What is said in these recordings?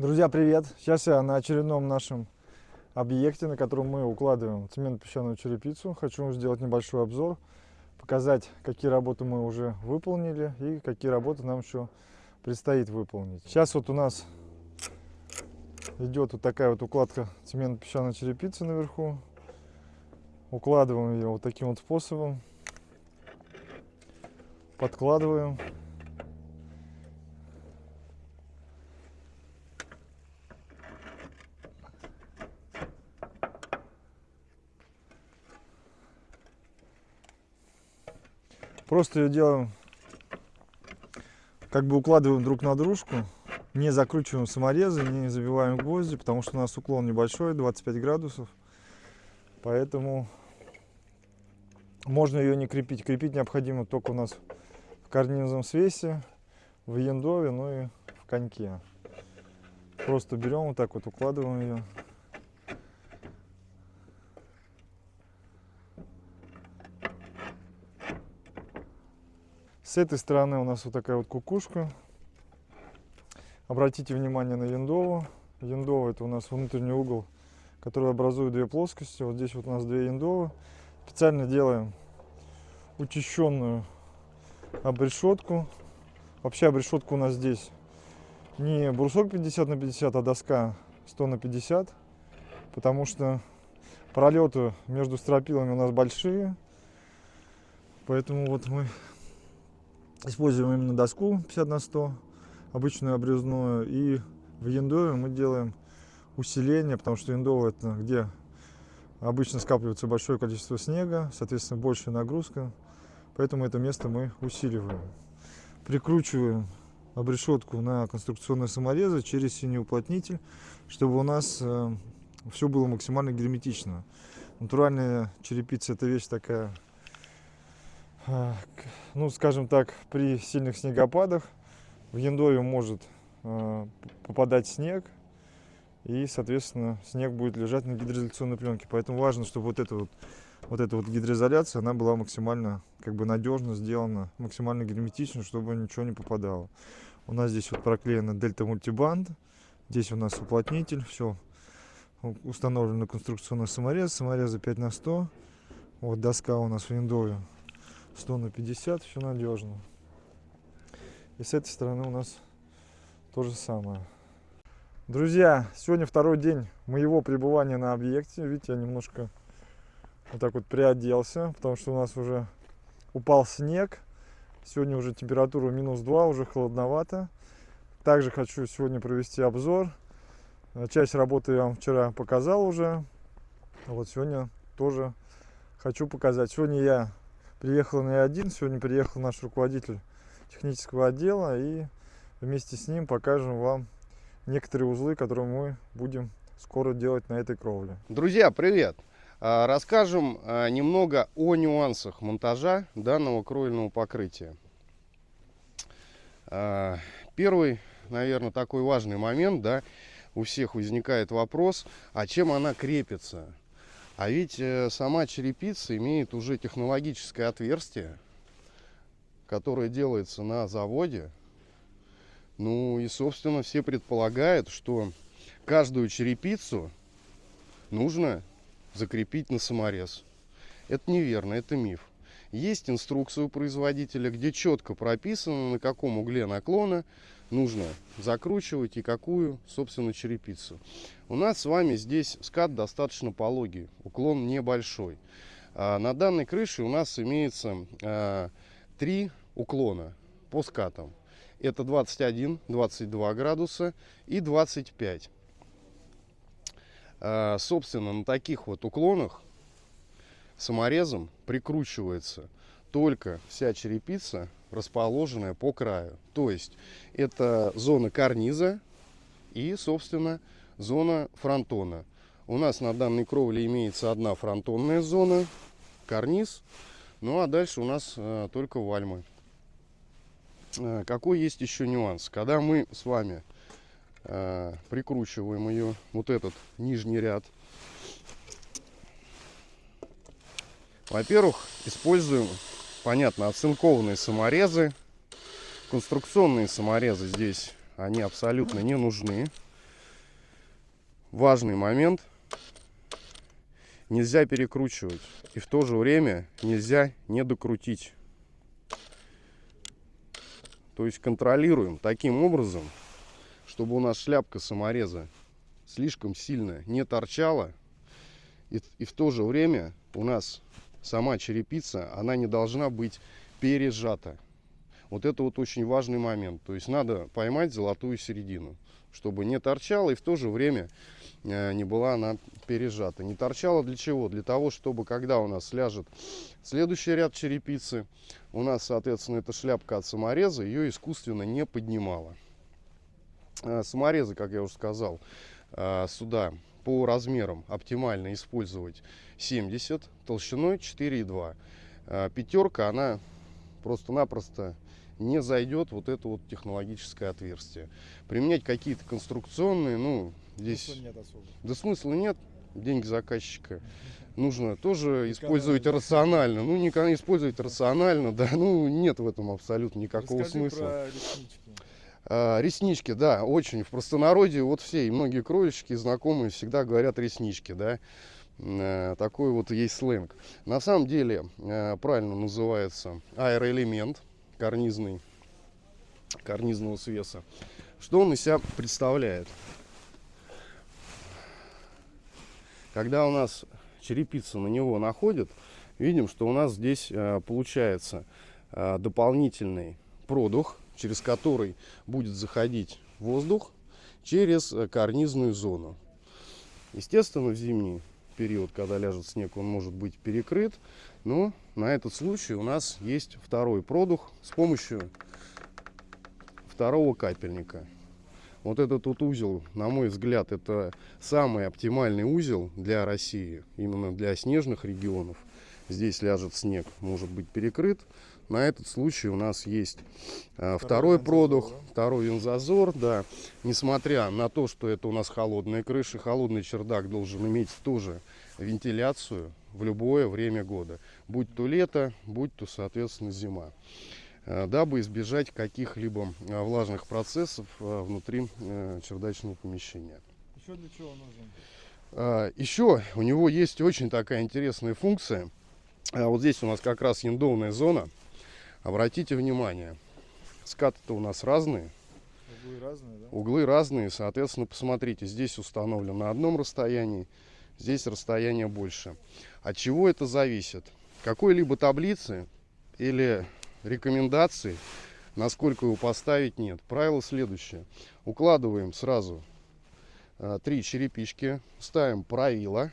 Друзья, привет! Сейчас я на очередном нашем объекте, на котором мы укладываем цемент-песчаную черепицу. Хочу сделать небольшой обзор, показать, какие работы мы уже выполнили и какие работы нам еще предстоит выполнить. Сейчас вот у нас идет вот такая вот укладка цемент-песчаной черепицы наверху. Укладываем ее вот таким вот способом. Подкладываем. Просто ее делаем, как бы укладываем друг на дружку, не закручиваем саморезы, не забиваем гвозди, потому что у нас уклон небольшой, 25 градусов. Поэтому можно ее не крепить. Крепить необходимо только у нас в карнизном свесе, в яндове, ну и в коньке. Просто берем вот так вот, укладываем ее. С этой стороны у нас вот такая вот кукушка. Обратите внимание на яндову. Яндова это у нас внутренний угол, который образует две плоскости. Вот здесь вот у нас две яндовы. Специально делаем учащенную обрешетку. Вообще обрешетка у нас здесь не брусок 50 на 50, а доска 100 на 50. Потому что пролеты между стропилами у нас большие. Поэтому вот мы Используем именно доску 50 на 100, обычную обрезную. И в яндове мы делаем усиление, потому что яндово это где обычно скапливается большое количество снега, соответственно большая нагрузка. Поэтому это место мы усиливаем. Прикручиваем обрешетку на конструкционные саморезы через синий уплотнитель, чтобы у нас э, все было максимально герметично. Натуральная черепица это вещь такая ну, скажем так, при сильных снегопадах в Яндове может а, попадать снег, и, соответственно, снег будет лежать на гидроизоляционной пленке. Поэтому важно, чтобы вот эта вот, вот эта вот гидроизоляция, она была максимально как бы надежно сделана, максимально герметично, чтобы ничего не попадало. У нас здесь вот проклеена дельта мультибанд, здесь у нас уплотнитель, все установлено конструкционный саморез, саморезы 5 на 100. Вот доска у нас в Яндове 100 на 50, все надежно. И с этой стороны у нас то же самое. Друзья, сегодня второй день моего пребывания на объекте. Видите, я немножко вот так вот приоделся, потому что у нас уже упал снег. Сегодня уже температура минус 2, уже холодновато. Также хочу сегодня провести обзор. Часть работы я вам вчера показал уже. Вот сегодня тоже хочу показать. Сегодня я Приехал не один, сегодня приехал наш руководитель технического отдела и вместе с ним покажем вам некоторые узлы, которые мы будем скоро делать на этой кровле. Друзья, привет! А, расскажем а, немного о нюансах монтажа данного кровельного покрытия. А, первый, наверное, такой важный момент, да, у всех возникает вопрос, а чем она крепится? А ведь э, сама черепица имеет уже технологическое отверстие, которое делается на заводе. Ну и, собственно, все предполагают, что каждую черепицу нужно закрепить на саморез. Это неверно, это миф. Есть инструкция у производителя, где четко прописано, на каком угле наклона нужно закручивать и какую, собственно, черепицу. У нас с вами здесь скат достаточно пологий, уклон небольшой. А на данной крыше у нас имеется а, три уклона по скатам. Это 21, 22 градуса и 25. А, собственно, на таких вот уклонах саморезом прикручивается только вся черепица расположенная по краю. То есть это зона карниза и, собственно, зона фронтона. У нас на данной кровле имеется одна фронтонная зона, карниз. Ну а дальше у нас э, только вальмы. Э, какой есть еще нюанс? Когда мы с вами э, прикручиваем ее, вот этот нижний ряд, во-первых, используем понятно, оцинкованные саморезы. Конструкционные саморезы здесь, они абсолютно не нужны. важный момент. Нельзя перекручивать. И в то же время нельзя не докрутить. То есть контролируем таким образом, чтобы у нас шляпка самореза слишком сильно не торчала. И, и в то же время у нас сама черепица, она не должна быть пережата. Вот это вот очень важный момент. То есть надо поймать золотую середину, чтобы не торчала и в то же время э, не была она пережата. Не торчала для чего? Для того, чтобы когда у нас ляжет следующий ряд черепицы, у нас, соответственно, эта шляпка от самореза ее искусственно не поднимала. Э, саморезы, как я уже сказал, э, сюда по размерам оптимально использовать 70, толщиной 4,2. Пятерка, она просто-напросто не зайдет вот это вот технологическое отверстие. Применять какие-то конструкционные, ну, здесь... Смысла нет особо. Да смысла нет, деньги заказчика. Нужно тоже использовать рационально. Ну, не использовать рационально, да, ну, нет в этом абсолютно никакого Расскажи смысла. А, реснички, да, очень. В простонародье вот все, и многие кровельщики, знакомые всегда говорят реснички, да. Э, Такой вот есть сленг. На самом деле, э, правильно называется аэроэлемент карнизный, карнизного свеса. Что он из себя представляет? Когда у нас черепица на него находит, видим, что у нас здесь э, получается дополнительный продух, через который будет заходить воздух через э, карнизную зону. Естественно, в зимний период, когда ляжет снег, он может быть перекрыт. Но на этот случай у нас есть второй продух с помощью второго капельника. Вот этот вот узел, на мой взгляд, это самый оптимальный узел для России, именно для снежных регионов. Здесь ляжет снег, может быть перекрыт. На этот случай у нас есть а, второй, вензазор, продух, да? второй вензазор, да. Несмотря на то, что это у нас холодная крыша, холодный чердак должен иметь тоже вентиляцию в любое время года. Будь то лето, будь то, соответственно, зима. Э, Дабы избежать каких-либо э, влажных процессов э, внутри э, чердачного помещения. Еще для чего нужен? Еще у него есть очень такая интересная функция. Вот здесь у нас как раз яндовная зона. Обратите внимание, скаты-то у нас разные, Углы разные, да? углы разные, соответственно, посмотрите, здесь установлено на одном расстоянии, здесь расстояние больше. От чего это зависит? Какой-либо таблицы или рекомендации, насколько его поставить, нет. Правило следующее. Укладываем сразу а, три черепички, ставим правило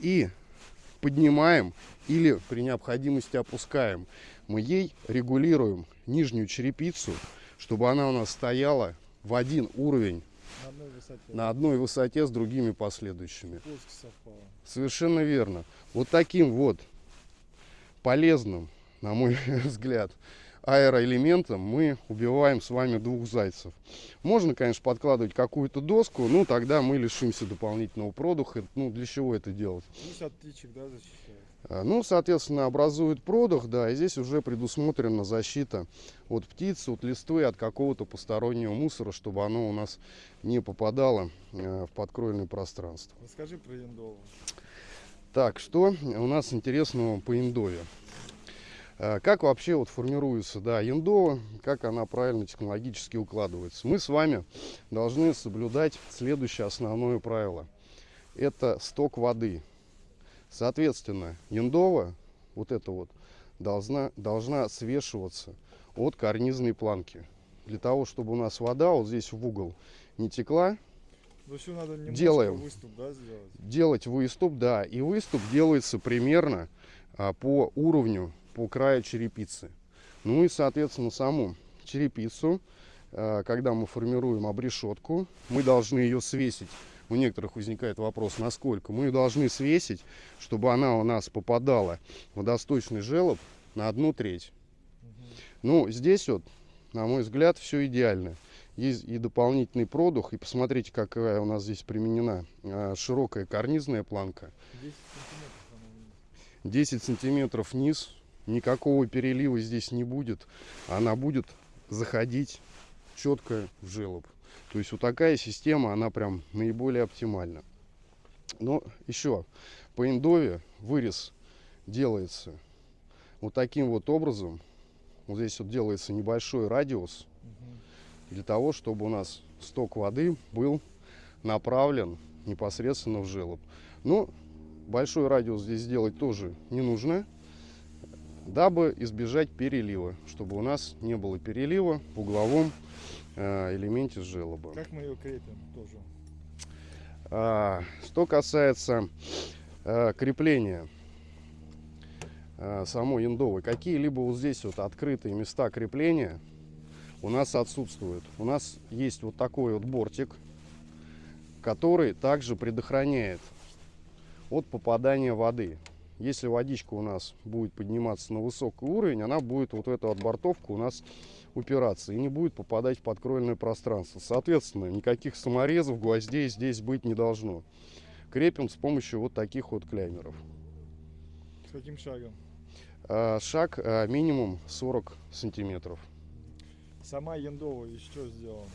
и поднимаем или при необходимости опускаем. Мы ей регулируем нижнюю черепицу, чтобы она у нас стояла в один уровень На одной высоте. на одной высоте с другими последующими. Совершенно верно. Вот таким вот полезным, на мой взгляд, аэроэлементом мы убиваем с вами двух зайцев. Можно, конечно, подкладывать какую-то доску, но тогда мы лишимся дополнительного продуха. Ну, для чего это делать? Плюс от птичек, да, защищает. А, Ну, соответственно, образует продух, да, и здесь уже предусмотрена защита от птиц, от листвы, от какого-то постороннего мусора, чтобы оно у нас не попадало э, в подкровельное пространство. Расскажи про яндову. Так, что у нас интересного по индове? Э, Как вообще вот формируется да, индова, как она правильно технологически укладывается? Мы с вами должны соблюдать следующее основное правило. Это сток воды. Соответственно, яндова, вот эта вот, должна, должна свешиваться от карнизной планки. Для того, чтобы у нас вода вот здесь в угол не текла, Ну еще надо немножко Делаем. выступ, да, сделать. делать выступ, да, и выступ делается примерно а, по уровню, по краю черепицы. Ну и, соответственно, саму черепицу, а, когда мы формируем обрешетку, мы должны ее свесить. У некоторых возникает вопрос, насколько. Мы ее должны свесить, чтобы она у нас попадала в водосточный желоб на одну треть. Ну, здесь вот, на мой взгляд, все идеально. Есть и дополнительный продух, и посмотрите, какая у нас здесь применена а, широкая карнизная планка. 10 сантиметров она вниз. 10 сантиметров вниз, никакого перелива здесь не будет. Она будет заходить четко в желоб. То есть вот такая система, она прям наиболее оптимальна. Но еще по индове вырез делается вот таким вот образом. Вот здесь вот делается небольшой радиус для того, чтобы у нас сток воды был направлен непосредственно в желоб. Но большой радиус здесь сделать тоже не нужно, дабы избежать перелива, чтобы у нас не было перелива в угловом элементе желоба. Как мы ее крепим тоже? А, что касается э, крепления э, самой индовой, какие-либо вот здесь вот открытые места крепления у нас отсутствуют. У нас есть вот такой вот бортик, который также предохраняет от попадания воды. Если водичка у нас будет подниматься на высокий уровень, она будет вот в эту отбортовку у нас упираться и не будет попадать в подкровельное пространство. Соответственно, никаких саморезов, гвоздей здесь быть не должно. Крепим с помощью вот таких вот клеймеров. С каким шагом? А, Шаг а, минимум 40 сантиметров. Сама яндова из чего сделана?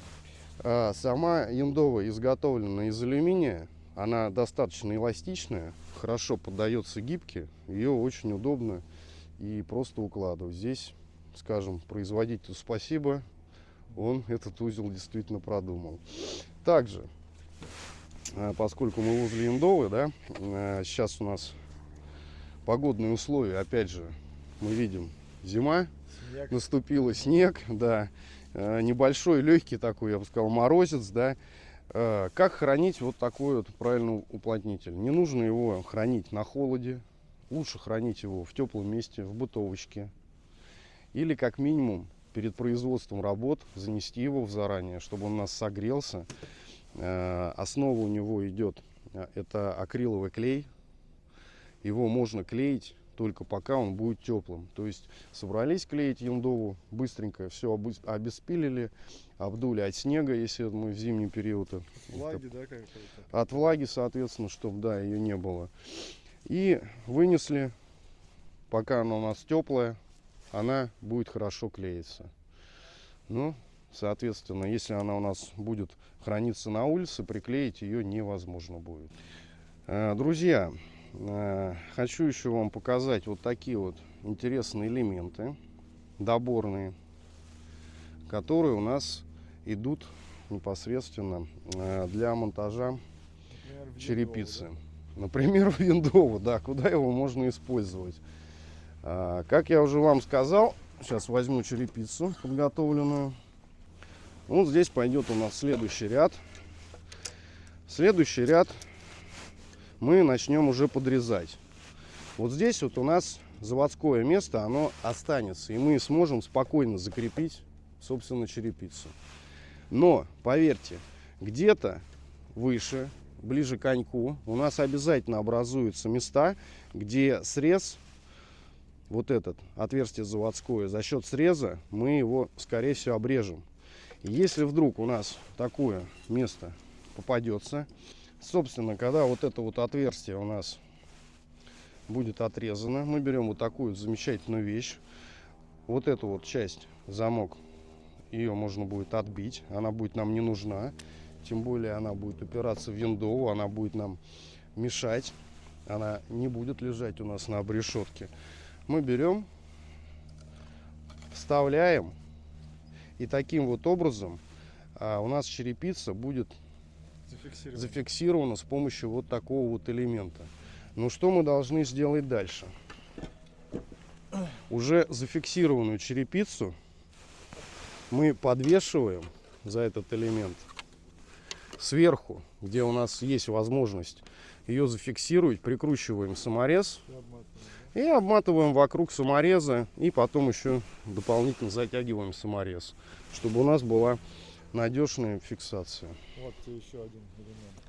А, Сама яндова изготовлена из алюминия. Она достаточно эластичная, хорошо поддается гибке. Ее очень удобно и просто укладывать. Здесь, скажем, производителю спасибо. Он этот узел действительно продумал. Также, а, поскольку мы возле Индовы, да, а, сейчас у нас погодные условия, опять же, мы видим зима, Снег. наступила снег, да, э, небольшой, легкий такой, я бы сказал, морозец, да. Э, Как хранить вот такой вот правильный уплотнитель? Не нужно его хранить на холоде, лучше хранить его в теплом месте, в бытовочке. Или как минимум перед производством работ занести его в заранее, чтобы он у нас согрелся. Э, Основа у него идет, э, это акриловый клей. Его можно клеить только пока он будет теплым. То есть собрались клеить яндову, быстренько все обеспилили, обдули от снега, если мы в зимний период. это- Влаги, да, какой-то? От влаги, соответственно, чтобы да, ее не было. И вынесли, пока она у нас теплая, она будет хорошо клеиться. Ну, соответственно, если она у нас будет храниться на улице, приклеить ее невозможно будет. Э, Друзья, э, хочу еще вам показать вот такие вот интересные элементы, доборные, которые у нас идут непосредственно э, для монтажа Например, черепицы. яндову, Например, в виндову, да, куда его можно использовать. А, как я уже вам сказал, сейчас возьму черепицу подготовленную. Вот здесь пойдет у нас следующий ряд. Следующий ряд мы начнем уже подрезать. Вот здесь вот у нас заводское место, оно останется, и мы сможем спокойно закрепить, собственно, черепицу. Но, поверьте, где-то выше, ближе к коньку, у нас обязательно образуются места, где срез, вот этот, отверстие заводское, за счет среза мы его, скорее всего, обрежем. Если вдруг у нас такое место попадется, собственно, когда вот это вот отверстие у нас будет отрезано, мы берем вот такую замечательную вещь, вот эту вот часть, замок, ее можно будет отбить, она будет нам не нужна, тем более она будет упираться в виндову, она будет нам мешать, она не будет лежать у нас на обрешетке. Мы берем, вставляем, и таким вот образом а, у нас черепица будет Зафиксировано. зафиксирована с помощью вот такого вот элемента. Ну что мы должны сделать дальше? Уже зафиксированную черепицу мы подвешиваем за этот элемент сверху, где у нас есть возможность ее зафиксировать, прикручиваем саморез И обматываем, вокруг самореза и потом еще дополнительно затягиваем саморез, чтобы у нас была надежная фиксация. Вот тебе еще один элемент.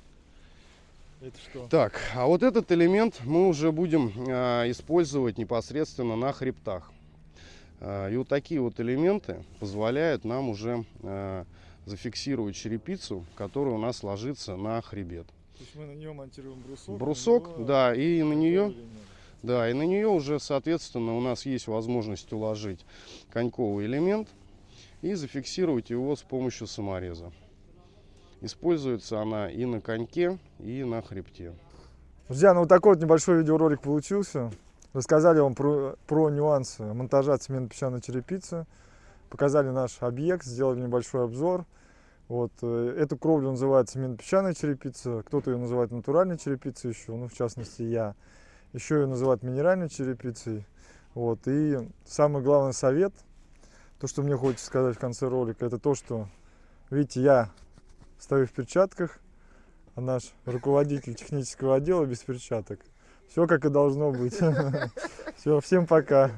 Это что? Так, а вот этот элемент мы уже будем а, использовать непосредственно на хребтах. А, и вот такие вот элементы позволяют нам уже а, зафиксировать черепицу, которая у нас ложится на хребет. То есть мы на нее монтируем брусок. Брусок, него да, и на нее, элемент. Да, и на нее уже, соответственно, у нас есть возможность уложить коньковый элемент и зафиксировать его с помощью самореза. Используется она и на коньке, и на хребте. Друзья, ну вот такой вот небольшой видеоролик получился. Рассказали вам про, про нюансы монтажа цементно-песчаной черепицы. Показали наш объект, сделали небольшой обзор. Вот, э, эту кровлю называют цементно-песчаная черепица, кто-то ее называет натуральной черепицей еще, ну, в частности, я. Еще ее называют минеральной черепицей. Вот, и самый главный совет, то, что мне хочется сказать в конце ролика, это то, что, видите, я стою в перчатках, а наш руководитель технического отдела без перчаток. Все как и должно быть. Все, всем пока.